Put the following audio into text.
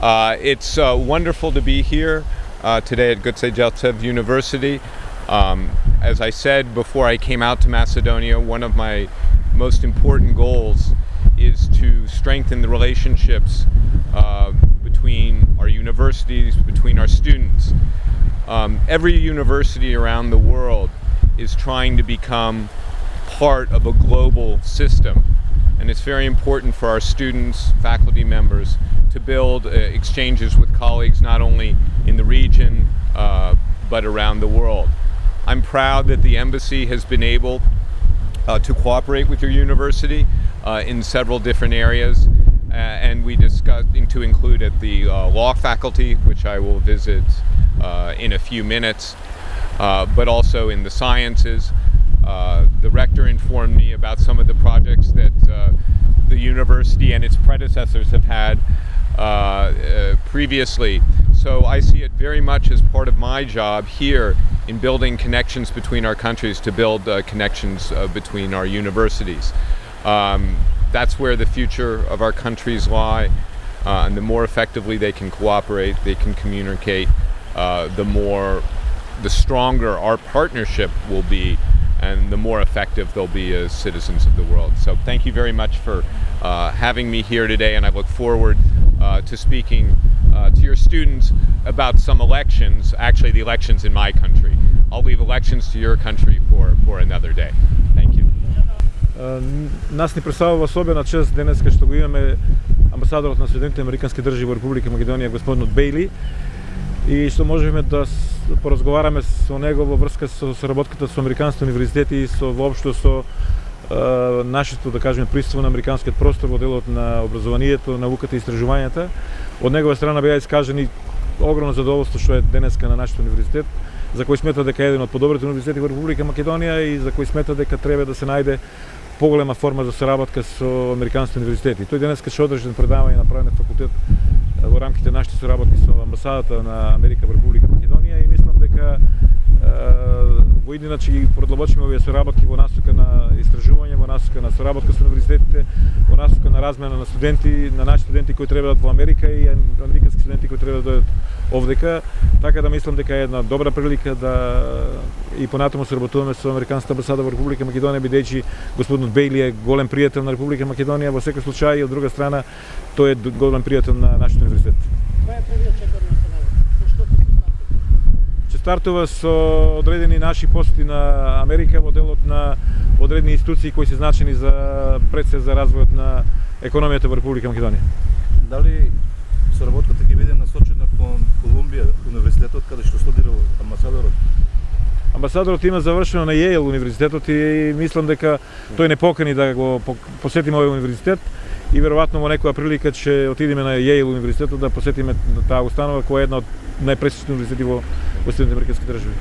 Uh, it's uh, wonderful to be here uh, today at Goce Delcev University. Um, as I said before I came out to Macedonia, one of my most important goals is to strengthen the relationships uh, between our universities, between our students. Um, every university around the world is trying to become part of a global system and it's very important for our students, faculty members, to build uh, exchanges with colleagues not only in the region uh, but around the world. I'm proud that the embassy has been able uh, to cooperate with your university uh, in several different areas uh, and we discussed to include at the law faculty which I will visit in a few minutes but also in the sciences the rector informed me about some of the projects that university and its predecessors have had uh, uh, previously. So I see it very much as part of my job here in building connections between our countries to build uh, connections between our universities. Um, that's where the future of our countries lie. and the more effectively they can cooperate, they can communicate, the more, the stronger our partnership will be and the more effective they'll be as citizens of the world. So thank you very much for uh, having me here today and I look forward uh, to speaking uh, to your students about some elections, actually the elections in my country. I'll leave elections to your country for, for another day. Thank you. Нас ни представува особена чест денес што го имаме амбасадорот на Соединените Американски држави во Република Македонија господинот Бейли и што можеме да поразговараме со него во врска со соработката со Американските универзитети и со воопшто со е, нашето, да кажеме, присуство на американскиот простор во делот на образованието, науката и истражувањата. Од негова страна беа искажени огромно задоволство што е денеска на нашиот универзитет, за кој смета дека е еден од подобрите универзитети во Република Македонија и за кој смета дека треба да се најде поголема форма за соработка со американските универзитети. Тој денеска ќе одржи предавање на правен факултет во рамките на нашите соработки со амбасадата на Америка во Република Македонија и дека во иднина ќе ги продлабочиме овие соработки во насока на истражување, во насока на соработка со универзитетите, во насока на размена на студенти, на наши студенти кои треба да во Америка и американски студенти кои треба да дојдат овдека, така да мислам дека е една добра прилика да и понатаму соработуваме со Американската амбасада во Република Македонија, бидејќи господинот Бейли е голем пријател на Република Македонија во секој случај и од друга страна тој е голем пријател на нашиот универзитет. Која е првиот чекор на Што Ќе стартува со одредени наши посети на Америка во делот на одредени институции кои се значени за предсе за развојот на економијата во Република Македонија. Дали соработката ќе биде насочена кон Колумбија, универзитетот каде што студира амбасадорот? Амбасадорот има завршено на Јејл универзитетот и мислам дека тој не покани да го посетиме овој универзитет и веројатно во некоја прилика ќе отидеме на Јејл универзитетот да посетиме таа установа која е една од најпресечни универзитети во Василь Демерківський державі.